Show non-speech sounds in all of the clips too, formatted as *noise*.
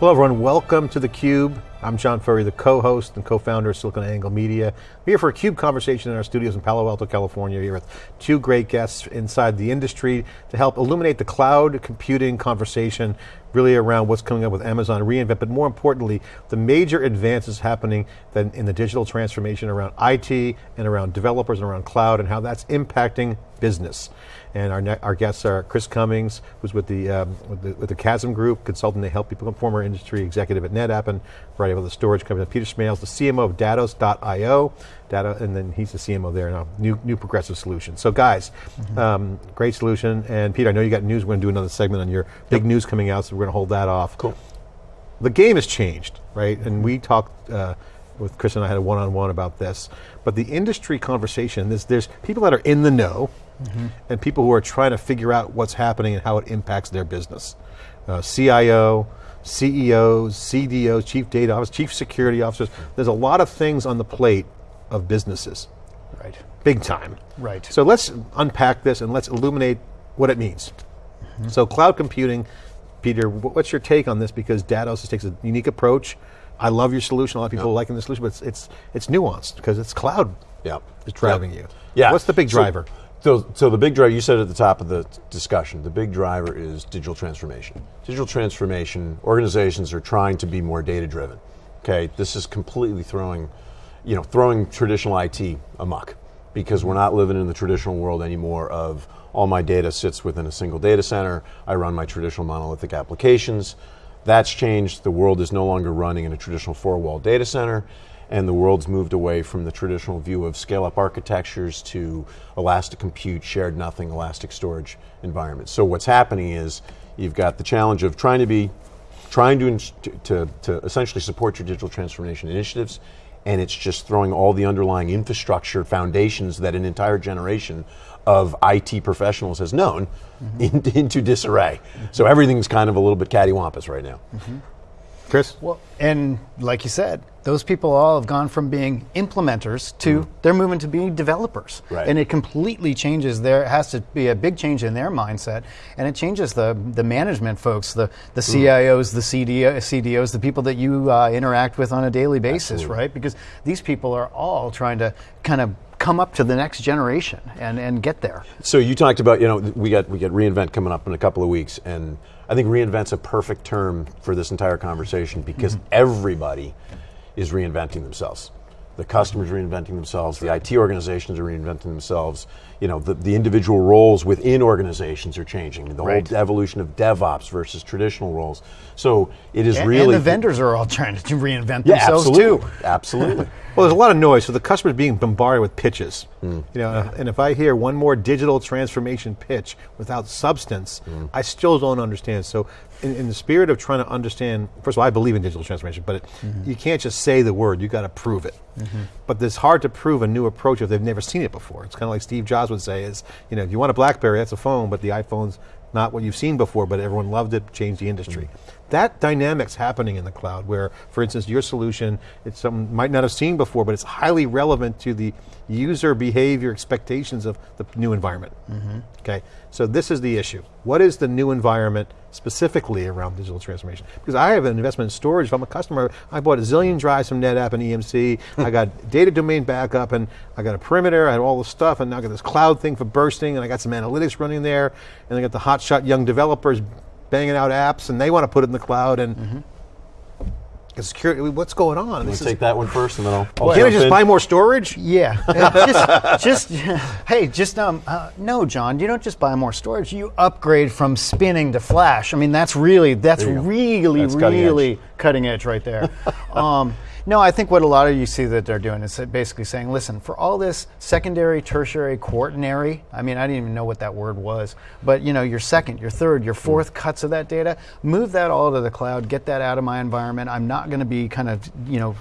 Hello, everyone. Welcome to theCUBE. I'm John Furrier, the co-host and co-founder of SiliconANGLE Media. We're here for a CUBE conversation in our studios in Palo Alto, California, here with two great guests inside the industry to help illuminate the cloud computing conversation really around what's coming up with Amazon reInvent, but more importantly, the major advances happening in the digital transformation around IT and around developers and around cloud and how that's impacting business. And our, our guests are Chris Cummings, who's with the, um, with the, with the Chasm Group, consultant, they help people, former industry executive at NetApp and variety of other storage companies. Peter Smails, the CMO of Datos.io, data, and then he's the CMO there now, new, new progressive solution. So guys, mm -hmm. um, great solution. And Peter, I know you got news, we're going to do another segment on your big yep. news coming out, so we're going to hold that off. Cool. The game has changed, right? And we talked, uh, with Chris and I had a one-on-one -on -one about this, but the industry conversation, there's, there's people that are in the know, mm -hmm. and people who are trying to figure out what's happening and how it impacts their business. Uh, CIO, CEOs, CDOs, chief data officers, chief security officers. There's a lot of things on the plate of businesses. Right. Big time. Right. So let's unpack this and let's illuminate what it means. Mm -hmm. So cloud computing, Peter, what's your take on this? Because Datos takes a unique approach. I love your solution. A lot of people yeah. liking the solution, but it's, it's, it's nuanced because it's cloud yeah. is driving you. Yeah. What's the big driver? So, so, so the big driver, you said at the top of the discussion, the big driver is digital transformation. Digital transformation, organizations are trying to be more data driven. Okay, this is completely throwing you know, throwing traditional IT amok because we're not living in the traditional world anymore of all my data sits within a single data center, I run my traditional monolithic applications. That's changed, the world is no longer running in a traditional four-wall data center, and the world's moved away from the traditional view of scale-up architectures to elastic compute, shared nothing, elastic storage environments. So what's happening is, you've got the challenge of trying to be, trying to, to, to essentially support your digital transformation initiatives, and it's just throwing all the underlying infrastructure foundations that an entire generation of IT professionals has known mm -hmm. *laughs* in, into disarray. Mm -hmm. So everything's kind of a little bit cattywampus right now. Mm -hmm. Chris? Well, and like you said, those people all have gone from being implementers to mm. they're moving to being developers. Right. And it completely changes their, it has to be a big change in their mindset. And it changes the, the management folks, the, the mm. CIOs, the CDO, CDOs, the people that you uh, interact with on a daily basis, Absolutely. right? Because these people are all trying to kind of come up to the next generation and, and get there. So you talked about, you know, we got, we got reInvent coming up in a couple of weeks and I think reinvent's a perfect term for this entire conversation because mm -hmm. everybody is reinventing themselves. The customers reinventing themselves, the IT organizations are reinventing themselves, you know, the, the individual roles within organizations are changing. The right. whole evolution of DevOps versus traditional roles. So it is and, really- And the vendors are all *laughs* trying to reinvent yeah, themselves absolutely. too. Absolutely. *laughs* well, there's a lot of noise, so the customer's being bombarded with pitches. Mm. You know, and if I hear one more digital transformation pitch without substance, mm. I still don't understand. So in, in, the spirit of trying to understand, first of all, I believe in digital transformation, but it, mm -hmm. you can't just say the word, you got to prove it. -hmm. But it's hard to prove a new approach if they've never seen it before. It's kind of like Steve Jobs would say is, you know, if you want a BlackBerry, that's a phone, but the iPhone's not what you've seen before, but everyone loved it, changed the industry. Mm -hmm. That dynamic's happening in the cloud where, for instance, your solution, it's something might not have seen before, but it's highly relevant to the user behavior expectations of the new environment. Mm -hmm. Okay, so this is the issue. What is the new environment specifically around digital transformation? Because I have an investment in storage. If I'm a customer, I bought a zillion drives from NetApp and EMC. *laughs* I got data domain backup, and I got a perimeter. I had all the stuff, and now I got this cloud thing for bursting, and I got some analytics running there, and I got the hotshot young developers banging out apps, and they want to put it in the cloud, and mm -hmm security, what's going on? Let's take that one first, and then I'll. I'll Can't I just in. buy more storage? Yeah, *laughs* just, just, hey, just um, uh, no, John, you don't just buy more storage. You upgrade from spinning to flash. I mean, that's really, that's really, that's really cutting edge. cutting edge right there. *laughs* um, no, I think what a lot of you see that they're doing is basically saying, listen, for all this secondary, tertiary, quaternary, I mean, I didn't even know what that word was, but you know, your second, your third, your fourth mm. cuts of that data, move that all to the cloud, get that out of my environment. I'm not going to be kind of, you know,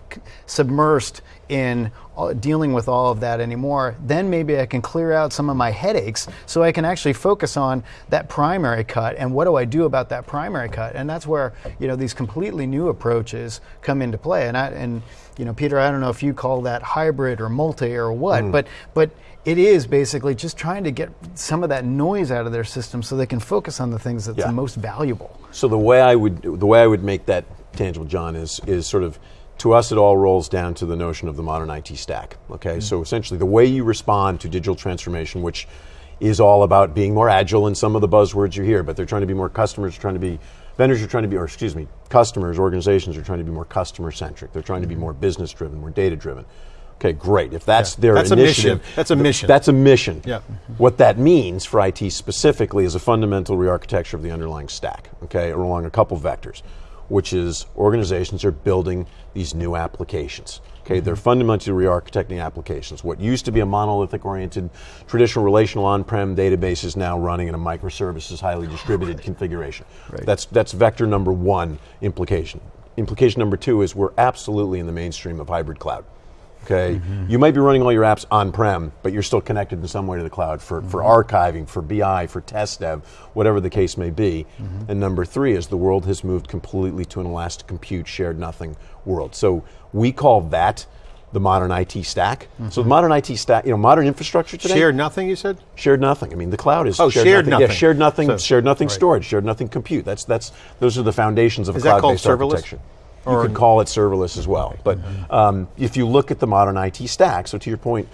submersed in dealing with all of that anymore, then maybe I can clear out some of my headaches so I can actually focus on that primary cut and what do I do about that primary cut? And that's where, you know, these completely new approaches come into play. And I, and you know, Peter, I don't know if you call that hybrid or multi or what, mm. but but it is basically just trying to get some of that noise out of their system so they can focus on the things that's yeah. the most valuable. So the way I would the way I would make that tangible, John, is is sort of to us, it all rolls down to the notion of the modern IT stack. Okay, mm-hmm. so essentially, the way you respond to digital transformation, which is all about being more agile in some of the buzzwords you hear, but they're trying to be more customers, trying to be vendors are trying to be, or excuse me, customers, organizations are trying to be more customer centric. They're trying to be more business driven, more data driven. Okay, great. If that's yeah. their that's initiative, a that's a mission. That's a mission. Yeah. What that means for IT specifically is a fundamental rearchitecture of the underlying stack. Okay, along a couple vectors which is organizations are building these new applications. Okay, they're fundamentally re-architecting applications. What used to be a monolithic-oriented, traditional relational on-prem database is now running in a microservices, highly distributed right. configuration. Right. That's that's vector number one implication. Implication number two is we're absolutely in the mainstream of hybrid cloud. Okay, mm-hmm. you might be running all your apps on-prem, but you're still connected in some way to the cloud for, mm-hmm. for archiving, for BI, for test dev, whatever the case may be. Mm-hmm. And number three is the world has moved completely to an elastic compute, shared nothing world. So we call that the modern IT stack. So the mm-hmm. modern IT stack, you know, modern infrastructure today. Shared nothing, you said? Shared nothing. I mean, the cloud is oh, shared, shared nothing. nothing. Yeah, shared nothing, so, shared nothing right. storage, shared nothing compute. That's that's those are the foundations of is cloud-based architecture. You could call it serverless as well. But um, if you look at the modern IT stack, so to your point,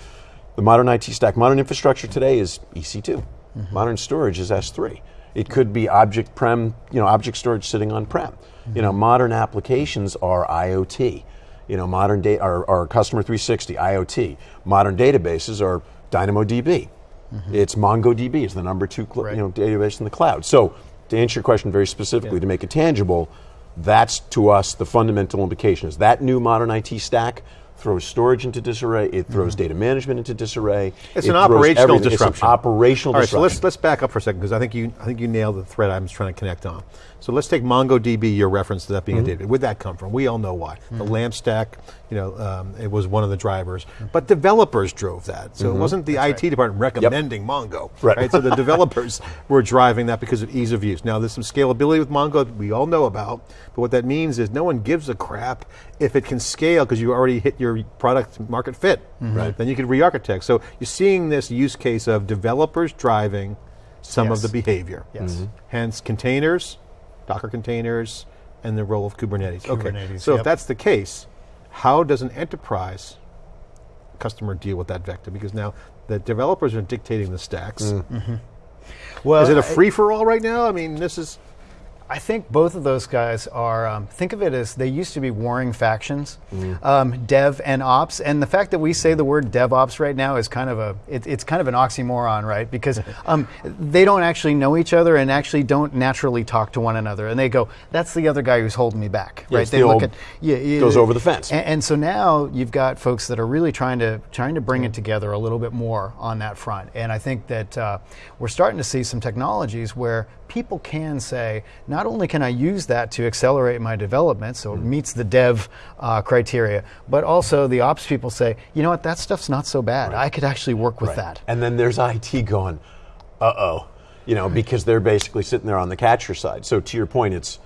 the modern IT stack, modern infrastructure today is EC2. Mm-hmm. Modern storage is S3. It could be object prem, you know, object storage sitting on prem. Mm-hmm. You know, modern applications are IoT. You know, modern data are, are customer 360 IoT. Modern databases are DynamoDB. Mm-hmm. It's MongoDB is the number two right. you know database in the cloud. So to answer your question very specifically, yeah. to make it tangible, that's to us the fundamental implication is that new modern IT stack throws storage into disarray, it throws mm-hmm. data management into disarray. It's it an operational disruption. It's an operational All right, disruption. so let's let's back up for a second because I think you I think you nailed the thread I was trying to connect on. So let's take MongoDB, your reference to that being mm-hmm. a database. Where'd that come from? We all know why. Mm-hmm. The LAMP stack, you know, um, it was one of the drivers. Mm-hmm. But developers drove that. So it mm-hmm. wasn't the That's IT right. department recommending yep. Mongo. Right. right? so the *laughs* developers were driving that because of ease of use. Now there's some scalability with Mongo that we all know about, but what that means is no one gives a crap if it can scale because you already hit your product market fit. Mm-hmm. Right. Then you can re-architect. So you're seeing this use case of developers driving some yes. of the behavior. Yes. Mm-hmm. Hence containers, Docker containers, and the role of Kubernetes. Kubernetes okay, so yep. if that's the case, how does an enterprise customer deal with that vector? Because now the developers are dictating the stacks. Mm. Mm-hmm. Well, is it a free for all right now? I mean, this is I think both of those guys are, um, think of it as they used to be warring factions, mm. um, dev and ops. And the fact that we say the word DevOps right now is kind of a, it, it's kind of an oxymoron, right? Because *laughs* um, they don't actually know each other and actually don't naturally talk to one another. And they go, that's the other guy who's holding me back, right? they the look at, yeah, yeah, goes over the fence. And, and, so now you've got folks that are really trying to, trying to bring it together a little bit more on that front. And I think that uh, we're starting to see some technologies where people can say, not only can I use that to accelerate my development, so it mm-hmm. meets the dev uh, criteria, but also the ops people say, you know what, that stuff's not so bad. Right. I could actually work with right. that. And then there's IT going, uh oh, you know, because they're basically sitting there on the catcher side. So to your point, it's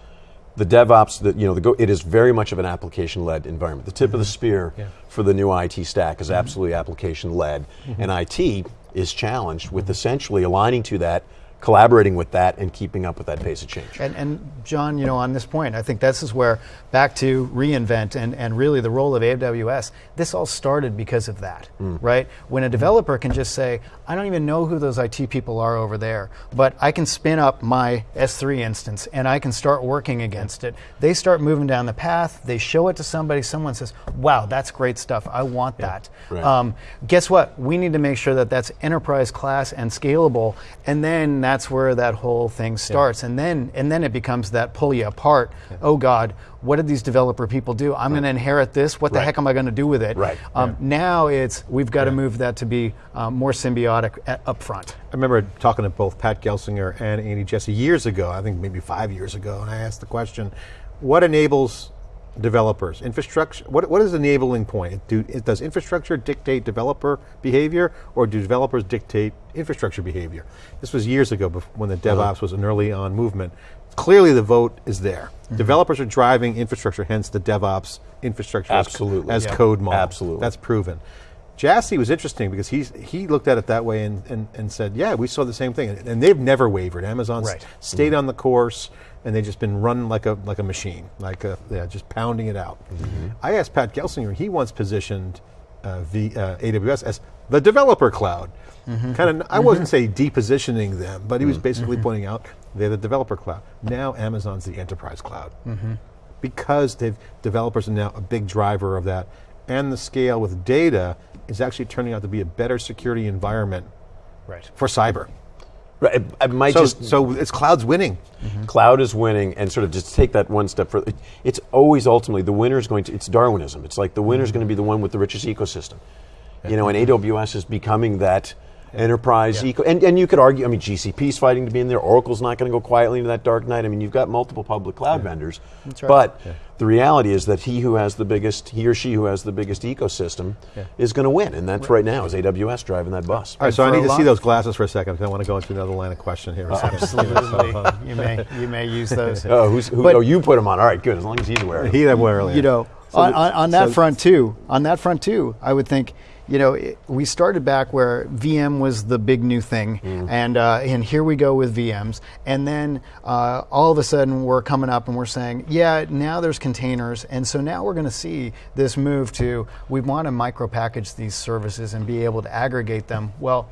the DevOps that you know the go, it is very much of an application-led environment. The tip mm-hmm. of the mm-hmm. spear yeah. for the new IT stack is mm-hmm. absolutely application-led, mm-hmm. and IT is challenged with essentially aligning to that collaborating with that and keeping up with that pace of change. And, and, John, you know, on this point, I think this is where back to reInvent and, and really the role of AWS, this all started because of that, mm. right? When a developer can just say, I don't even know who those IT people are over there, but I can spin up my S3 instance and I can start working against it. They start moving down the path, they show it to somebody, someone says, wow, that's great stuff, I want yeah. that. Right. Um, guess what? We need to make sure that that's enterprise class and scalable, and then that's where that whole thing starts. Yeah. And then and then it becomes that pull you apart. Yeah. Oh God, what did these developer people do? I'm right. going to inherit this. What the right. heck am I going to do with it? Right. Um. Now it's we've got to move that to be um, more symbiotic at, up front. I remember talking to both Pat Gelsinger and Andy Jassy years ago. I think maybe five years ago, and I asked the question, "What enables developers. Infrastructure. What what is the enabling point? Do, does infrastructure dictate developer behavior, or do developers dictate infrastructure behavior? This was years ago, when the DevOps uh-huh. was an early on movement. Clearly, the vote is there. Mm-hmm. Developers are driving infrastructure, hence the DevOps infrastructure Absolutely. as, as code model. Absolutely, that's proven. Jassy was interesting because he's, he looked at it that way and, and, and said, yeah, we saw the same thing. And, they've never wavered. Amazon right. stayed mm-hmm. on the course and they've just been run like a like a machine, like a, yeah, just pounding it out. I asked Pat Gelsinger; he once positioned uh, v, uh, AWS as the developer cloud. Kind of, I wasn't say depositioning them, but he was basically pointing out they're the developer cloud. Now Amazon's the enterprise cloud because they've developers are now a big driver of that, and the scale with data is actually turning out to be a better security environment Right. for cyber. Right, it, it might So, just so it's cloud's winning. Mm-hmm. cloud is winning and sort of just take that one step further. It- It's always ultimately the winner is going to, it's Darwinism. It's like the winner is mm-hmm. going to be the one with the richest ecosystem. You know, and AWS is becoming that enterprise eco. And, and you could argue, I mean, GCP's fighting to be in there. Oracle's not going to go quietly into that dark night. I mean, you've got multiple public cloud vendors. right. But the reality is that he who has the biggest, he or she who has the biggest ecosystem is going to win. And that's right now is AWS driving that bus. All right, so I need to see those glasses for a second. 'cause I want to go into another line of question here. in a second. Absolutely. Uh, you may you may use those. Oh, who's, who, But- oh, you put them on. All right, good. As long as he's aware. of it. he that were earlier. you know, So on, on, on that so- front too. On that front too, I would think, you know, it, we started back where VM was the big new thing, and uh, and here we go with VMs, and then uh, all of a sudden we're coming up and we're saying, yeah, now there's containers, and so now we're going to see this move to we want to micro package these services and be able to aggregate them. Well,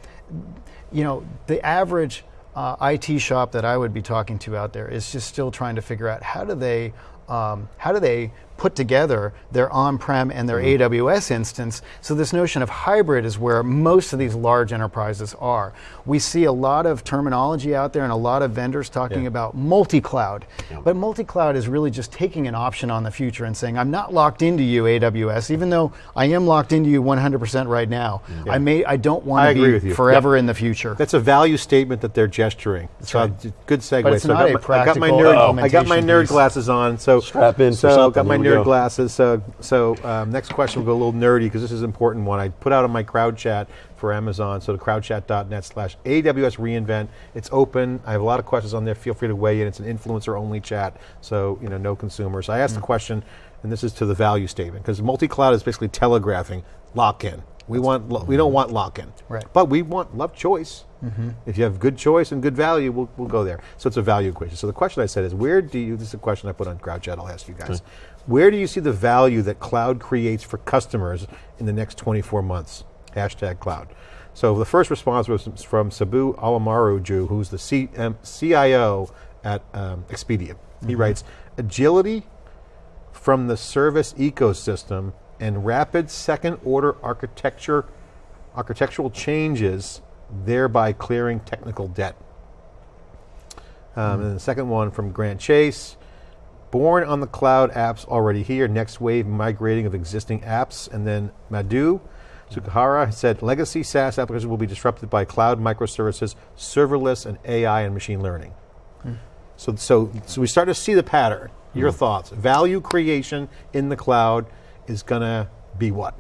you know, the average uh, IT shop that I would be talking to out there is just still trying to figure out how do they um, how do they put together their on-prem and their mm-hmm. AWS instance. So this notion of hybrid is where most of these large enterprises are. We see a lot of terminology out there and a lot of vendors talking Yeah. about multi-cloud. But multi-cloud is really just taking an option on the future and saying, I'm not locked into you, AWS, even though I am locked into you 100% right now. I may I don't want to be with you. forever in the future. That's a value statement that they're gesturing. so right. good segue. But it's so not I a got my, I got my nerd. I got my nerd glasses on. So Strap in for So something. got my Here we nerd go. glasses. So so um, next question will go a little nerdy because this is an important one. I put out on my crowd chat for Amazon. So the crowdchat.net/slash AWS reInvent. It's open. I have a lot of questions on there. Feel free to weigh in. It's an influencer only chat. So you know no consumers. I asked Mm. the question, and this is to the value statement because multi-cloud is basically telegraphing lock-in. We want lo- we don't want lock-in. Right. But we want love choice. Mm-hmm. If you have good choice and good value, we'll, we'll go there. So it's a value equation. So the question I said is, where do you? This is a question I put on CrowdChat. I'll ask you guys. Where do you see the value that cloud creates for customers in the next 24 months? Hashtag cloud. So the first response was from Subbu Allamaraju, who's the CM, um, CIO at um, Expedia. He mm-hmm. writes, agility from the service ecosystem and rapid second order architecture architectural changes thereby clearing technical debt um, and the second one from grant chase born on the cloud apps already here next wave migrating of existing apps and then madhu Sukahara said legacy SaaS applications will be disrupted by cloud microservices, serverless, and AI and machine learning. So, so, so we start to see the pattern. Your thoughts? Value creation in the cloud is going to be what?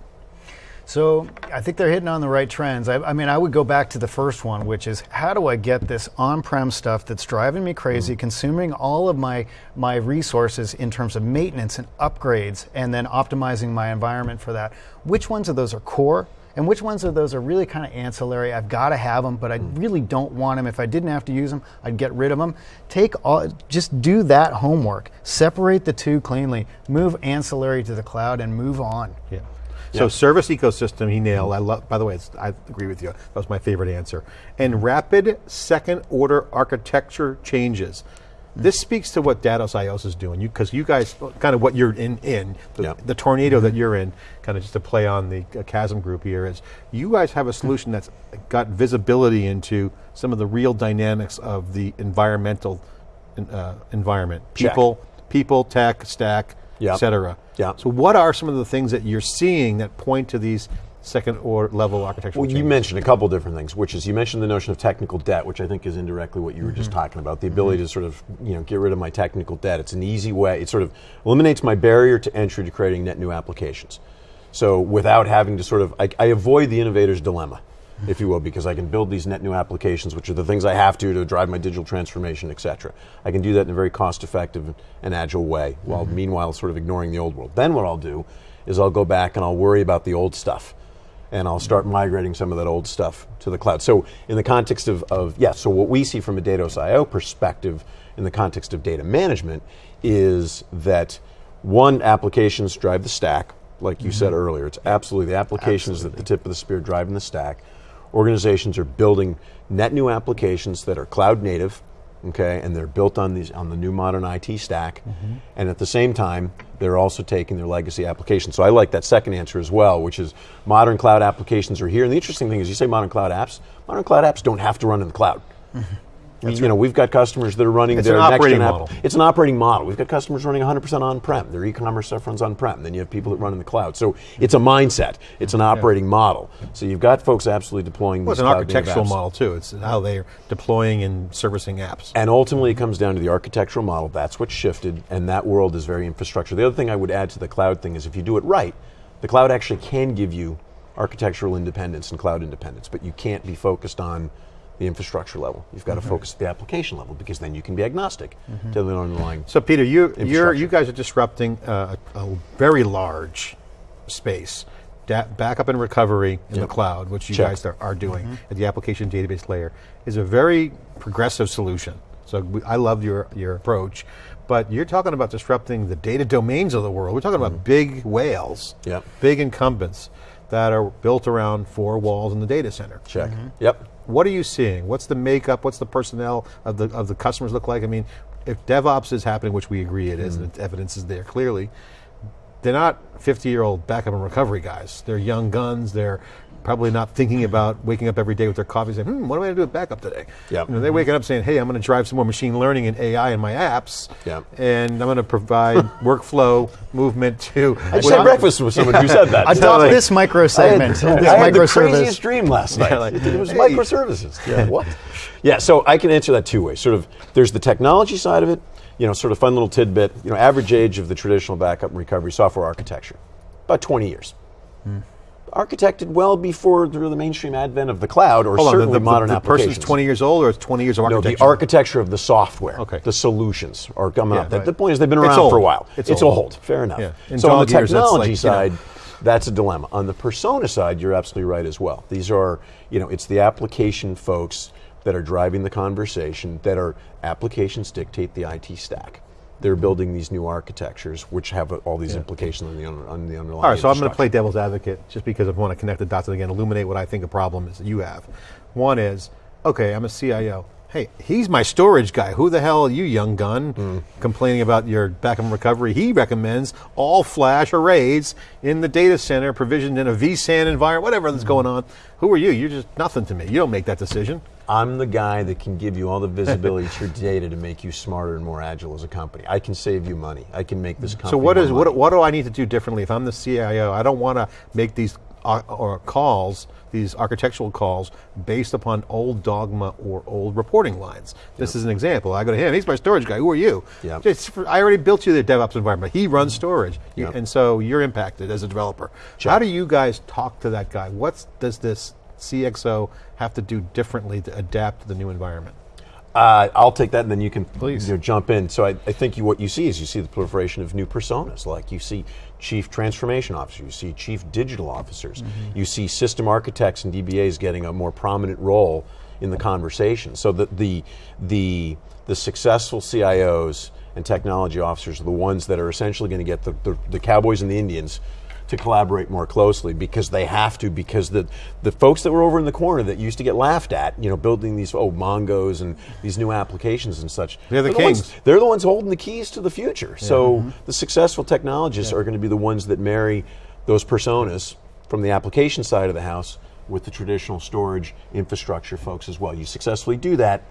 So I think they're hitting on the right trends. I, I mean, I would go back to the first one, which is how do I get this on-prem stuff that's driving me crazy, mm. consuming all of my my resources in terms of maintenance and upgrades, and then optimizing my environment for that. Which ones of those are core? And which ones of those are really kind of ancillary? I've got to have them, but I mm. really don't want them. If I didn't have to use them, I'd get rid of them. Take all, just do that homework. Separate the two cleanly. Move ancillary to the cloud and move on. Yeah. So service ecosystem, he nailed. I love. By the way, it's, I agree with you. That was my favorite answer. And rapid second order architecture changes. This speaks to what Datos IO's is doing. Because you guys kind of what you're in in the, Yeah. the tornado that you're in. Kind of just to play on the uh, chasm group here is you guys have a solution that's got visibility into some of the real dynamics of the environmental uh, environment. Check. People, people, tech, stack, Yep. et cetera. Yeah. So what are some of the things that you're seeing that point to these second or level architectural Well, you mentioned a couple different things, which is you mentioned the notion of technical debt, which I think is indirectly what you were just mm-hmm. talking about. The ability mm-hmm. to sort of you know get rid of my technical debt. It's an easy way. It sort of eliminates my barrier to entry to creating net new applications. So without having to sort of, I, I avoid the innovator's dilemma, if you will, because I can build these net new applications, which are the things I have to to drive my digital transformation, et cetera. I can do that in a very cost-effective and agile way, while meanwhile sort of ignoring the old world. Then what I'll do is I'll go back and I'll worry about the old stuff and I'll start migrating some of that old stuff to the cloud. So in the context of, of yeah, so what we see from a Datos IO perspective in the context of data management is that one, applications drive the stack, like you mm-hmm. said earlier. It's absolutely the applications absolutely. at the tip of the spear driving the stack. Organizations are building net new applications that are cloud native, okay, and they're built on these on the new modern IT stack. Mm-hmm. And at the same time, they're also taking their legacy applications. So I like that second answer as well, which is modern cloud applications are here. And the interesting thing is, you say modern cloud apps. Modern cloud apps don't have to run in the cloud. Mm-hmm. That's you know, we've got customers that are running it's their next gen model. App. It's an operating model. We've got customers running 100% on-prem. Their e-commerce stuff runs on-prem. And then you have people that run in the cloud. So it's a mindset. It's an operating yeah. model. So you've got folks absolutely deploying. Well, it's an architectural model too. It's how they're deploying and servicing apps. And ultimately, it comes down to the architectural model. That's what shifted, and that world is very infrastructure. The other thing I would add to the cloud thing is if you do it right, the cloud actually can give you architectural independence and cloud independence, but you can't be focused on the infrastructure level. You've got mm-hmm. to focus at the application level because then you can be agnostic mm-hmm. to the underlying. So, Peter, you you guys are disrupting uh, a very large space. Da- backup and recovery in yep. the cloud, which you Check. guys are, are doing mm-hmm. at the application database layer, is a very progressive solution. So we, I love your, your approach. But you're talking about disrupting the data domains of the world. We're talking about mm-hmm. big whales, yep. big incumbents that are built around four walls in the data center. Check. Mm-hmm. Yep. What are you seeing? What's the makeup? What's the personnel of the of the customers look like? I mean, if DevOps is happening, which we agree it is, mm. and the evidence is there clearly, they're not 50 year old backup and recovery guys. They're young guns. They're probably not thinking about waking up every day with their coffee saying, hmm, what am I going to do with backup today? Yep. You know, they're waking up saying, hey, I'm going to drive some more machine learning and AI in my apps, yep. and I'm going to provide *laughs* workflow movement to. I just had breakfast with someone who said that. *laughs* Adopt like, this microsegment. *laughs* I had, this I had the craziest dream last night. Yeah, like, it was hey. microservices. Yeah, what? Yeah, so I can answer that two ways. Sort of, there's the technology side of it, you know, sort of fun little tidbit, you know, average age of the traditional backup and recovery software architecture, about 20 years. Hmm architected well before the, the mainstream advent of the cloud or Hold certainly on, the, the, modern the, the applications. person's 20 years old or it's 20 years of architecture? No, the architecture of the software, okay. the solutions are coming yeah, up. Right. The, point is they've been around for a while. It's, it's old. old. Fair enough. Yeah. So on the technology like, side, you know, that's a dilemma. On the persona side, you're absolutely right as well. These are, you know, it's the application folks that are driving the conversation, that are applications dictate the IT stack they're building these new architectures, which have all these yeah. implications on the, on the underlying. All right, so I'm going to play devil's advocate just because I want to connect the dots and again, illuminate what I think a problem is that you have. One is, okay, I'm a CIO. Hey, he's my storage guy. Who the hell are you, young gun, mm. complaining about your backup recovery? He recommends all flash arrays in the data center, provisioned in a vSAN environment, whatever that's mm. going on. Who are you? You're just nothing to me. You don't make that decision. I'm the guy that can give you all the visibility to your data to make you smarter and more agile as a company. I can save you money. I can make this company. So what is what, what do I need to do differently if I'm the CIO? I don't want to make these uh, or calls, these architectural calls, based upon old dogma or old reporting lines. This yep. is an example. I go to him. He's my storage guy. Who are you? Yep. I already built you the DevOps environment. He runs storage, yep. and so you're impacted as a developer. Check. How do you guys talk to that guy? What does this CXO have to do differently to adapt to the new environment? Uh, I'll take that, and then you can please you know, jump in. So I, I, think you, what you see is you see the proliferation of new personas. Like you see chief transformation officers, you see chief digital officers, mm-hmm. you see system architects and DBAs getting a more prominent role in the conversation. So the the the, the successful CIOs and technology officers are the ones that are essentially going to get the, the, the cowboys and the Indians to collaborate more closely because they have to because the the folks that were over in the corner that used to get laughed at, you know, building these oh Mongos and these new applications and such. They're the they're kings. The ones, they're the ones holding the keys to the future. Yeah. So mm-hmm. the successful technologists yeah. are going to be the ones that marry those personas from the application side of the house with the traditional storage infrastructure folks as well. You successfully do that,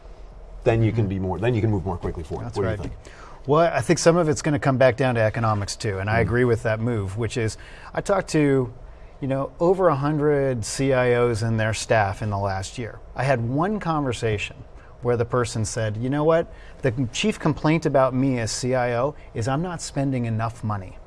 then you mm-hmm. can be more. Then you can move more quickly forward. That's what right. do you think? Well, I think some of it's going to come back down to economics too, and mm. I agree with that move. Which is, I talked to, you know, over hundred CIOs and their staff in the last year. I had one conversation where the person said, "You know what? The chief complaint about me as CIO is I'm not spending enough money."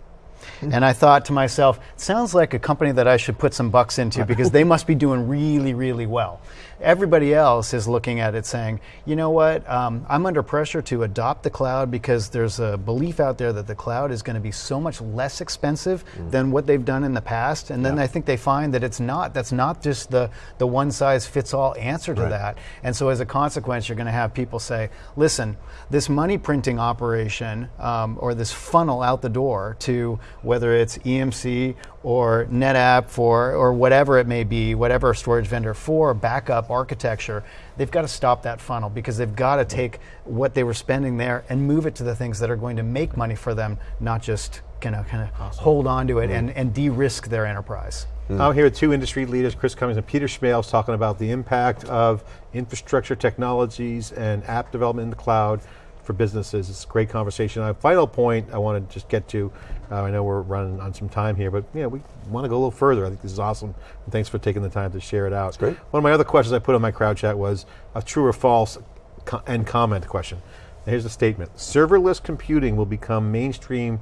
And I thought to myself, sounds like a company that I should put some bucks into because they must be doing really, really well. Everybody else is looking at it saying, you know what, um, I'm under pressure to adopt the cloud because there's a belief out there that the cloud is going to be so much less expensive mm. than what they've done in the past. And then yeah. I think they find that it's not. That's not just the, the one size fits all answer to right. that. And so as a consequence, you're going to have people say, listen, this money printing operation um, or this funnel out the door to whether it's EMC or NetApp for, or whatever it may be, whatever storage vendor for backup architecture, they've got to stop that funnel because they've got to take what they were spending there and move it to the things that are going to make money for them, not just kind of kind of awesome. hold on to it mm and, and de-risk their enterprise. Mm. I'm here with two industry leaders, Chris Cummings and Peter Schmales, talking about the impact of infrastructure technologies and app development in the cloud for businesses. It's a great conversation. A final point I want to just get to, uh, I know we're running on some time here, but yeah, we want to go a little further. I think this is awesome. And thanks for taking the time to share it out. That's great. One of my other questions I put on my crowd chat was a true or false co end comment question. here's the statement. Serverless computing will become mainstream,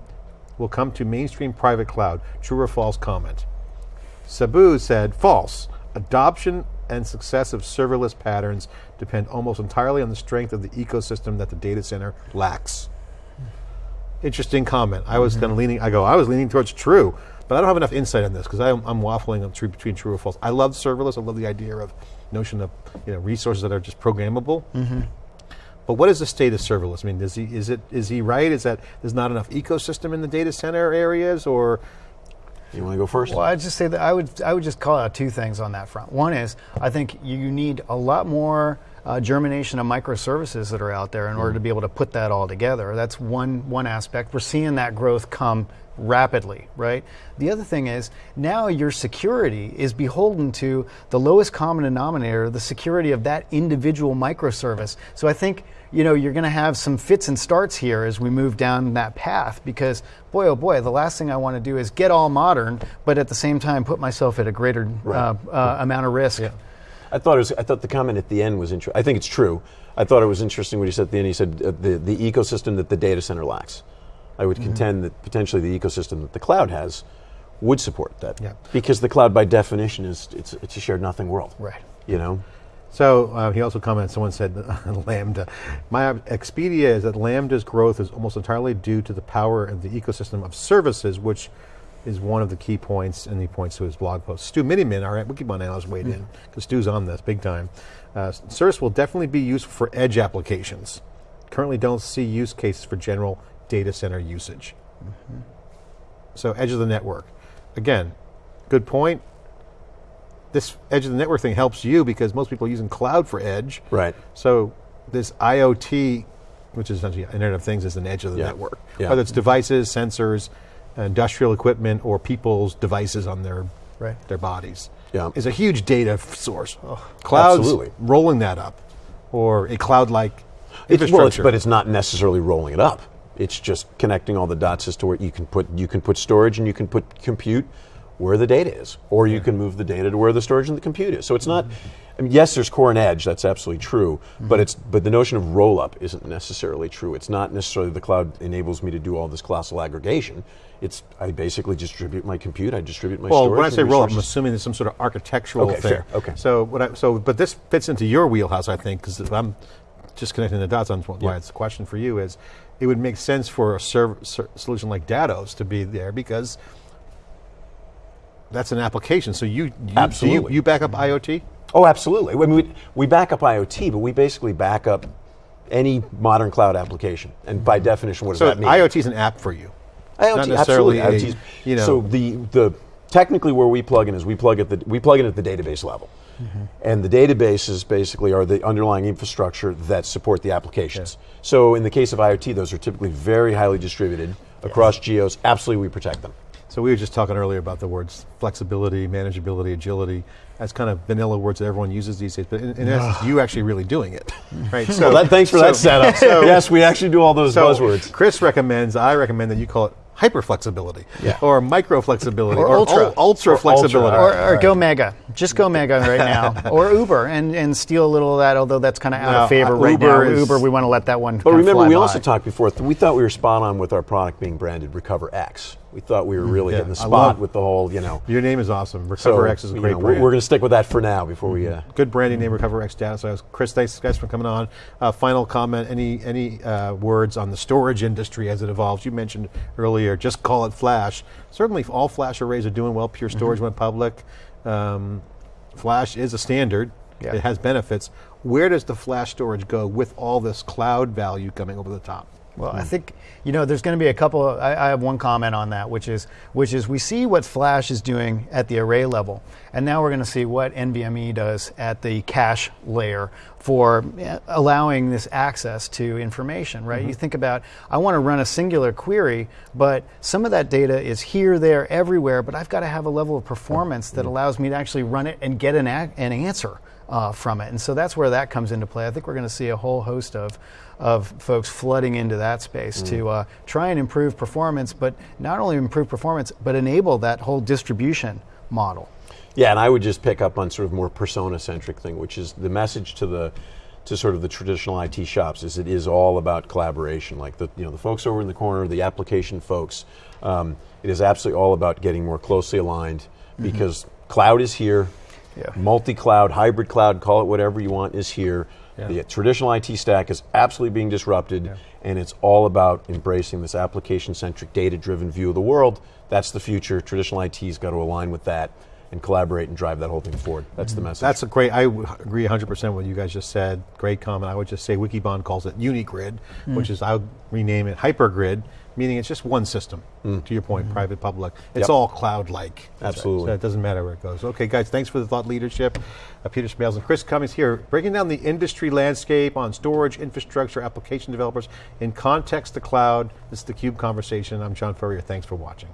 will come to mainstream private cloud. True or false comment. Subbu said false. Adoption and success of serverless patterns depend almost entirely on the strength of the ecosystem that the data center lacks. Interesting comment. I was mm -hmm. kind of leaning, I go, I was leaning towards true, but I don't have enough insight on this because I'm, I'm, waffling between true or false. I love serverless. I love the idea of notion of you know resources that are just programmable. Mm -hmm. But what is the state of serverless? I mean, is he is it is he right? Is that there's not enough ecosystem in the data center areas, or you want to go first? Well, I'd just say that I would I would just call out two things on that front. One is I think you need a lot more uh, germination of microservices that are out there in mm. order to be able to put that all together. That's one one aspect. We're seeing that growth come rapidly, right? The other thing is now your security is beholden to the lowest common denominator, the security of that individual microservice. So I think you know you're going to have some fits and starts here as we move down that path because boy oh boy the last thing I want to do is get all modern but at the same time put myself at a greater right. uh, uh, amount of risk. Yeah. I thought it was, I thought the comment at the end was interesting. I think it's true. I thought it was interesting what he said at the end. He said uh, the the ecosystem that the data center lacks. I would mm -hmm. contend that potentially the ecosystem that the cloud has would support that. Yeah. Because the cloud by definition is it's it's a shared nothing world. Right. You know? So uh, he also commented, someone said, *laughs* Lambda. My Expedia is that Lambda's growth is almost entirely due to the power of the ecosystem of services, which is one of the key points, and he points to his blog post. Stu Miniman, all right, our Wikibon analyst, weighed mm. in, because Stu's on this big time. Uh, service will definitely be useful for edge applications. Currently don't see use cases for general data center usage. Mm -hmm. So edge of the network. Again, good point. This edge of the network thing helps you because most people are using cloud for edge. Right. So this IoT, which is essentially Internet of Things, is an edge of the yeah. network. Yeah. Whether it's devices, sensors, industrial equipment, or people's devices on their right. their bodies. Yeah. Is a huge data source. Oh, Clouds Absolutely. rolling that up, or a cloud-like infrastructure. Well, it's, but it's not necessarily rolling it up. It's just connecting all the dots as to where you can put you can put storage and you can put compute where the data is, or you can move the data to where the storage and the compute is. So it's not. I mean, yes, there's core and edge. That's absolutely true. Mm-hmm. But it's but the notion of roll up isn't necessarily true. It's not necessarily the cloud enables me to do all this colossal aggregation. It's I basically distribute my compute. I distribute my well, storage. when I say roll up, I'm assuming there's some sort of architectural okay, thing. Fair. Okay. So what I, so but this fits into your wheelhouse, I think, because I'm just connecting the dots on why yeah. it's a question for you is it would make sense for a solution like Datos to be there because that's an application. So you, you absolutely you, you, back up IoT. Oh, absolutely. I mean, we, we back up IoT, but we basically back up any modern cloud application. And by definition, what does so that mean? IoT is an app for you. IoT, absolutely. A, you know. So the the technically where we plug in is we plug at the we plug in at the database level. Mm-hmm. And the databases basically are the underlying infrastructure that support the applications. Yeah. So in the case of IoT, those are typically very highly distributed across geos. Absolutely, we protect them. So we were just talking earlier about the words flexibility, manageability, agility as kind of vanilla words that everyone uses these days. But in, in essence, you actually really doing it, *laughs* right? So well, that, thanks for so, that setup. So, yes, we actually do all those so buzzwords. Chris recommends. I recommend that you call it hyper flexibility, yeah. or micro flexibility, or, or ultra, ultra or flexibility, ultra. or, or right. go mega. Just go mega right now, *laughs* or Uber, and, and steal a little of that. Although that's kind of out of favor uh, right Uber now. Is, Uber, we want to let that one. But remember, we by. also talked before. We thought we were spot on with our product being branded Recover X. we thought we were really yeah, hitting the spot with the whole, you know. Your name is awesome. RecoverX so, is a great know, brand. We're going to stick with that for now before we. Uh, Good branding name, RecoverX data. So, Chris, thanks guys for coming on. Uh, final comment. Any any uh, words on the storage industry as it evolves? You mentioned earlier, just call it flash. Certainly, all flash arrays are doing well. Pure Storage mm-hmm. went public. Um, flash is a standard. Yeah. It has benefits. Where does the flash storage go with all this cloud value coming over the top? Well, I think you know there's going to be a couple. Of, I, I, have one comment on that, which is which is we see what Flash is doing at the array level, and now we're going to see what NVMe does at the cache layer for eh, allowing this access to information. Right? Mm-hmm. You think about I want to run a singular query, but some of that data is here, there, everywhere. But I've got to have a level of performance that mm-hmm. allows me to actually run it and get an, an answer uh, from it. And so that's where that comes into play. I think we're going to see a whole host of, of folks flooding into that space mm. to uh, try and improve performance, but not only improve performance, but enable that whole distribution model. Yeah, and I would just pick up on sort of more persona centric thing, which is the message to the to sort of the traditional IT shops is it is all about collaboration. Like the you know the folks over in the corner, the application folks, um, it is absolutely all about getting more closely aligned mm-hmm. because cloud is here, yeah. Multi-cloud, hybrid cloud, call it whatever you want, is here. Yeah. The traditional IT stack is absolutely being disrupted, yeah. and it's all about embracing this application-centric, data-driven view of the world. That's the future. Traditional IT's got to align with that and collaborate and drive that whole thing forward. That's mm-hmm. the message. That's a great, I agree 100% with what you guys just said. Great comment. I would just say Wikibon calls it Unigrid, mm. which is, I'll rename it Hypergrid, meaning it's just one system, mm. to your point, mm. private, public. It's yep. all cloud-like. Absolutely. So it doesn't matter where it goes. Okay, guys, thanks for the thought leadership. Uh, Peter Smails and Chris Cummings here, breaking down the industry landscape on storage, infrastructure, application developers in context to cloud. This is the CUBE Conversation. I'm John Furrier. Thanks for watching.